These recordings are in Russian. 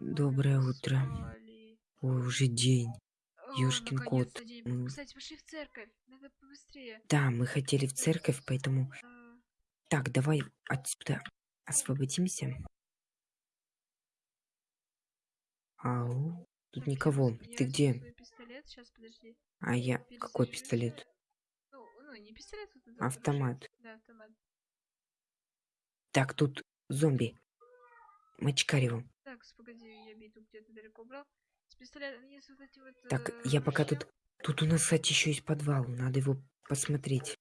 Доброе утро. Ой, уже день. Ёшкин кот. Кстати, пошли в церковь. Надо побыстрее. Да, мы хотели в церковь, поэтому... А, Так, давай отсюда освободимся. Ау, тут никого. Ты где? А я... Какой пистолет? Ну, ну, Автомат. Да, автомат. Так, тут зомби. Мочкарево. Так, погоди, я биту где-то далеко убрал. С пистолетом есть вот эти вот... Так, э, я пока тут... Тут у нас, кстати, еще есть подвал. Надо его посмотреть.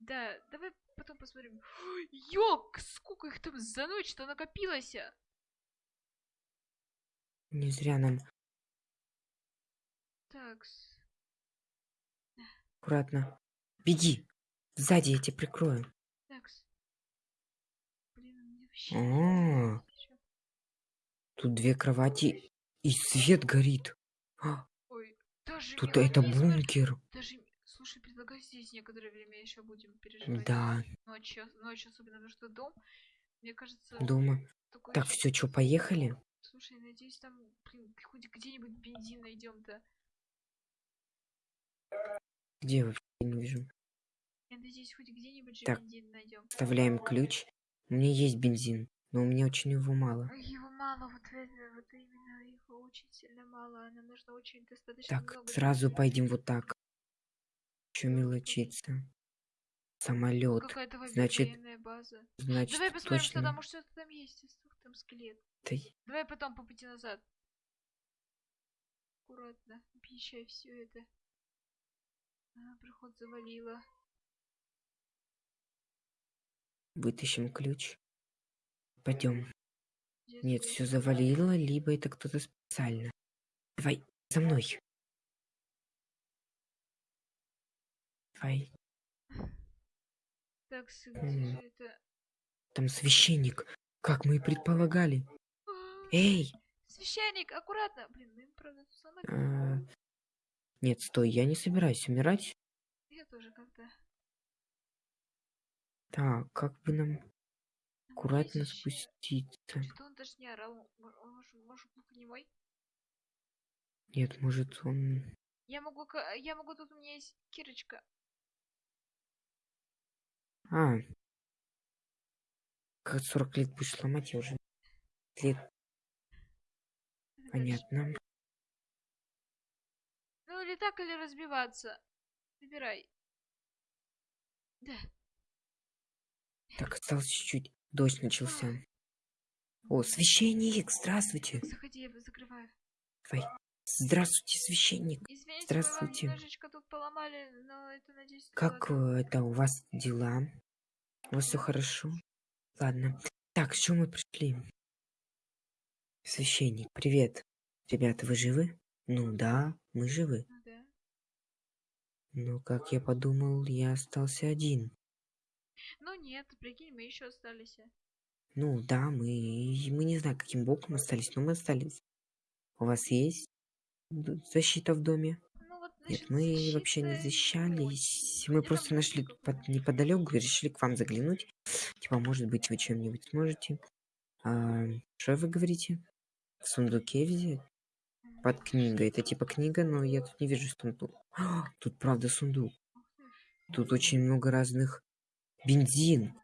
Да, давай потом посмотрим. Ёк, сколько их там за ночь-то накопилось? Не зря нам Так, аккуратно. Беги. Сзади я тебя прикрою. так. Блин, у меня вообще... А, тут две кровати и свет горит. А, Ой, даже тут это бункер. Даже, слушай, предлагаю здесь некоторое время еще будем переживать. Да, Ночью, ночью, особенно потому что дом, мне кажется, дома. такой... Так, все, что, поехали? Слушай, надеюсь, там, блин, хоть где-нибудь бензин найдем-то. Где вообще не вижу? Я надеюсь, хоть где-нибудь же Так. бензин найдем. Вставляем ключ. У меня есть бензин, но у меня очень его мало. Его мало, вот вот именно его очень сильно мало. Нам нужно очень достаточно Так, много. сразу бензина. пойдем вот так. Че мелочиться? Самолет. Какая-то во- Значит, база. Значит, Давай посмотрим, что точно. там, может, что-то там есть. Ух, Там скелет. Да Давай потом по пути назад. Аккуратно, объезжай все это. А, проход завалило. Вытащим ключ. Пойдем. Нет, все завалило, либо это кто-то специально. Давай, за мной. Давай. Так, где это? Там священник, как мы и предполагали. А, Эй! Священник, аккуратно! Блин, мы им, правда тут сломать. а, Нет, стой, я не собираюсь умирать. Я тоже как-то. Так, как бы нам аккуратно спуститься? Что-то он даже не орал. Он, может, может глухонемой? Нет, может он... Я могу, я могу, тут у меня есть кирочка. А. Как 40 лет будешь ломать, я уже... Лет, понятно. Ну или так, или разбиваться. Выбирай. Да. Так, осталось чуть-чуть. Дождь начался. О, священник, здравствуйте. Заходи, я закрываю. Давай. Здравствуйте, священник. Извините, Здравствуйте. немножечко тут поломали, но это, надеюсь, Как дело- э, это у вас дела? У вас все хорошо? Ладно. Так, с чем мы пришли? Священник, привет. Ребята, вы живы? Ну да, мы живы. Ну да. Но, как я подумал, я остался один. Ну нет, прикинь, мы еще остались. Ну да, мы, мы не знаю, каким боком остались, но мы остались. У вас есть защита в доме? Ну вот, Нет, насчет мы вообще не защищались. Мы Пойдём просто нашли тут под, неподалеку и решили к вам заглянуть. Типа, может быть, вы чем-нибудь сможете. А, что вы говорите? В сундуке взять? Под книгой. Это типа книга, но я тут не вижу сундук. А, тут правда сундук. Тут очень много разных. Бензин.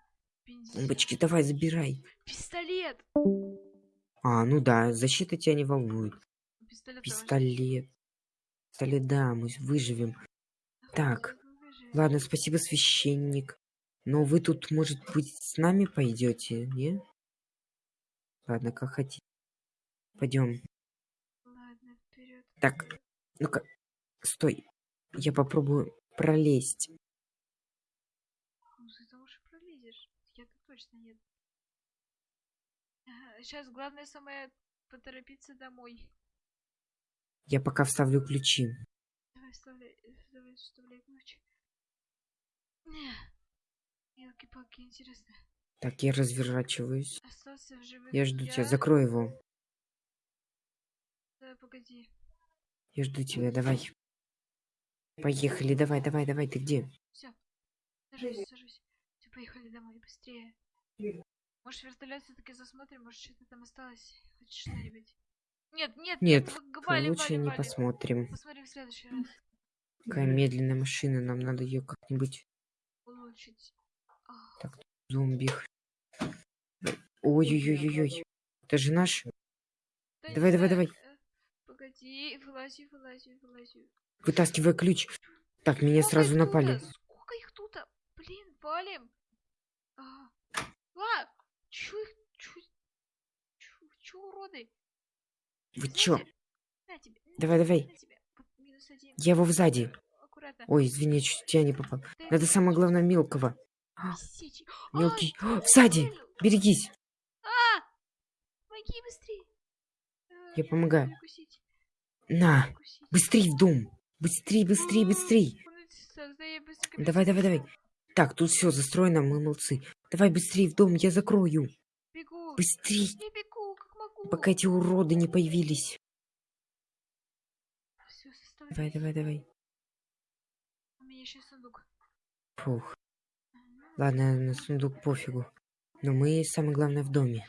бензин. Бочки, давай, забирай. Пистолет! А, ну да, защита тебя не волнует. Пистолет. Пистолет. Пистолет, да, мы выживем. Так, Ладно, спасибо, священник. Но вы тут, может быть, с нами пойдете, не? Ладно, как хотите. Пойдем. Ладно, вперед. Так, ну-ка, стой. Я попробую пролезть. Ну, ты там уже пролезешь. Я-то точно нет. Сейчас главное самое поторопиться домой. Я пока вставлю ключи. Давай, вставляй, давай, вставляй ключ. Елки-палки, интересно. Так, я разворачиваюсь. Остался в живых. Я жду тебя. Закрой его. Да, погоди. Я жду тебя, давай. Поехали, давай, давай, давай, ты где? Все. Сажусь, сажусь. Поехали домой, быстрее. Может, вертолет все-таки засмотрим, может, что-то там осталось. Хоть что-нибудь. Нет, нет, Нет, в- валим, лучше валим, не посмотрим. Посмотрим в следующий раз. Какая медленная машина, нам надо ее как-нибудь Улучшить. Так. зомби. Ой-ой-ой-ой. Это же наш. да Давай, давай, давай. Погоди, вылази, вылази, вылази. Вытаскивай ключ. Так, меня Сколько сразу напали. Сколько их тут? Блин, валим. А, а, чё чё, чё, чё уроды? Вы чё? тебе, На тебе, на Давай, давай. на тебе. Я его сзади. Аккуратно. Ой, извини, чуть тебя не попал. Ты Надо самое главное мелкого. Бесячий. Мелкий. А, сзади! Берегись. А! Помоги быстрее. А, Я помогаю. На. Быстрей в дом. Быстрей, быстрей, быстрей. Я Давай, давай, давай. Так, тут все застроено, мы молодцы. Давай быстрей в дом, я закрою. Бегу. Быстрей, Я бегу, как могу. пока эти уроды не появились. Стой. Давай, давай, давай. У меня еще сундук. Фух. Ладно, на сундук пофигу. Но мы самое главное в доме.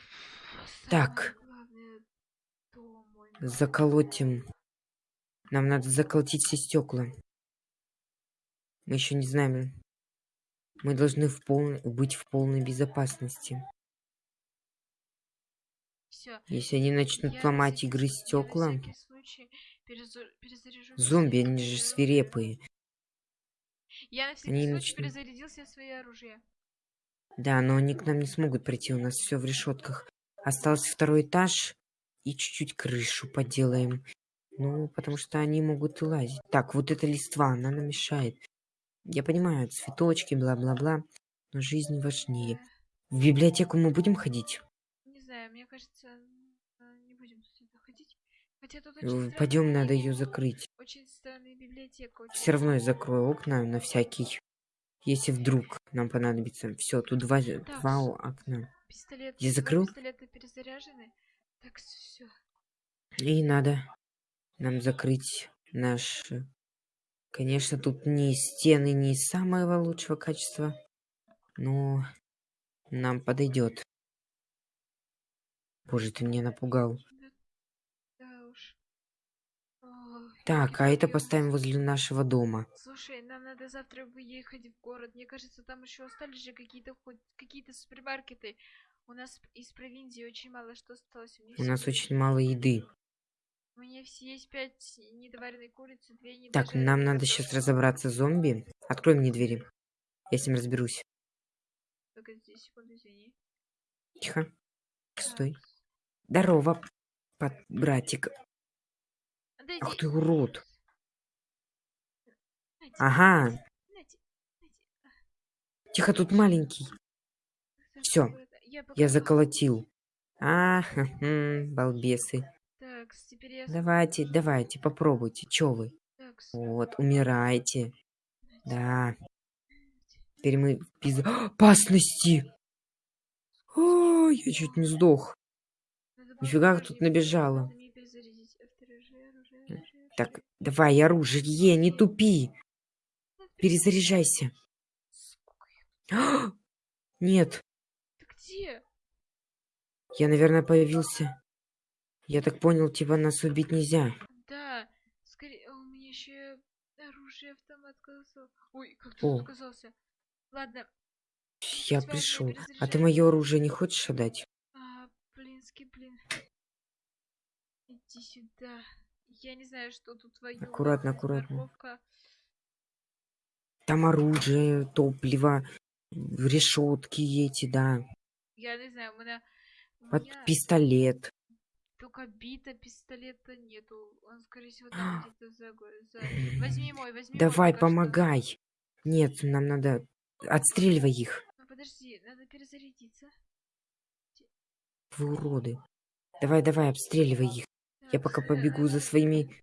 Так. Самое главное, дом мой. Заколотим. Нам надо заколотить все стекла. Мы еще не знаем. Мы должны в пол... быть в полной безопасности. Все. Если они начнут ломать стекла, Я переза- перезаряжу все зомби, они же свирепые. Я на они начнут- перезарядил все свои оружия. Да, но они к нам не смогут прийти, у нас все в решетках. Остался второй этаж и чуть-чуть крышу поделаем. Ну, потому что они могут и лазить. Так, вот эта листва, она нам мешает. Я понимаю, цветочки, бла-бла-бла, но жизнь важнее. Э, В библиотеку мы будем ходить? Не знаю, мне кажется, э, не будем сюда ходить. Хотя тут Э, очень Пойдем, надо ее закрыть. Очень странная библиотека. очень Все равно я закрою окна на всякий. Если вдруг нам понадобится. Все, тут два, два с- о- окна. Пистолет. Я два закрыл? Пистолеты перезаряжены. Так, все. И надо нам закрыть наш... Конечно, тут не стены не самого лучшего качества, но нам подойдет. Боже, ты меня напугал. Да уж. Так, а это поставим возле нашего дома. Слушай, нам надо завтра выехать в город. Мне кажется, там еще остались же какие-то какие-то супермаркеты. У нас из провинции очень мало что осталось. У, У нас очень мало еды. У меня все есть пять недоваренной курицы, две недожаренные Так, нам надо сейчас разобраться с зомби. Открой мне двери. Я с ним разберусь. Погоди, секунду, извини. Тихо. Стой. Так. Здорово, под братик. Дайте- Ах ты урод. Нате, Ага. нате. Тихо, тут маленький. Аккуратно. Я, заколотил. А, хм, балбесы. Так, теперь я... Давайте, давайте, попробуйте. Чё вы? Так, Вот, умирайте. Да. Теперь мы в без опасности. О, я чуть не сдох. Нифига тут набежало. Так, давай, оружие, не тупи. Перезаряжайся. Сколько их? Нет, Ты где? я, наверное, появился. Я так понял, типа нас убить нельзя. Да, скорее, а у меня еще оружие автомат оказался. Ой, как ты тут оказался? Ладно, Я пришел. А ты мое оружие не хочешь отдать? а, блинский блин. Иди сюда. Я не знаю, что тут твою. Аккуратно, аккуратно. Морковка. Там оружие, топливо, решетки эти, да. Я не знаю, у меня... Под меня пистолет. Только бита пистолета нету. Он, скорее всего, там где-то за... за- Возьми мой, возьми мой Давай, что. помогай. Нет, нам надо... Отстреливай их. Ну, подожди, надо перезарядиться. Вы уроды. Давай, давай, обстреливай их. Я пока э, побегу за своими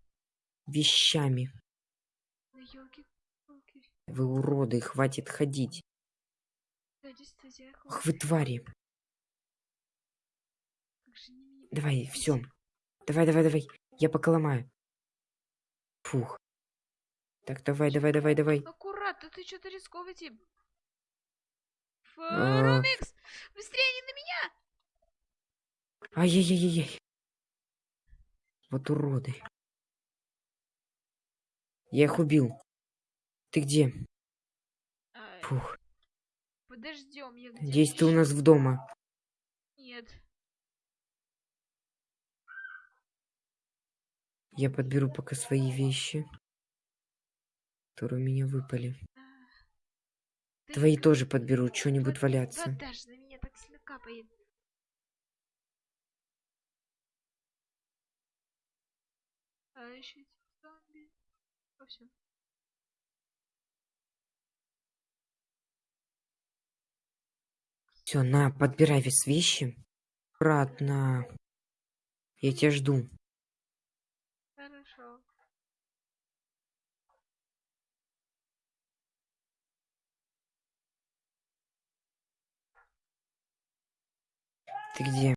вещами. Вы уроды, хватит ходить. Ах вы твари. как же они меня Давай, все. Давай, давай, давай. Я пока ломаю. Фух. Так, давай, давай, давай, давай. Аккуратно, ты что-то рисковый тип. Фарумикс! Быстрее, они на меня! Ай-яй-яй-яй. Вот уроды. Я их убил. Ты где? Фух. Подождем, я где Надеюсь, ты у нас в дома. Нет. Я подберу пока свои вещи, которые у меня выпали. Ты Твои к- тоже подберу, что-нибудь валяться. Даже на меня так капает. А еще зомби. О, все. Все, на, подбирай весь вещи. Аккуратно. Я тебя жду. Хорошо. Ты где?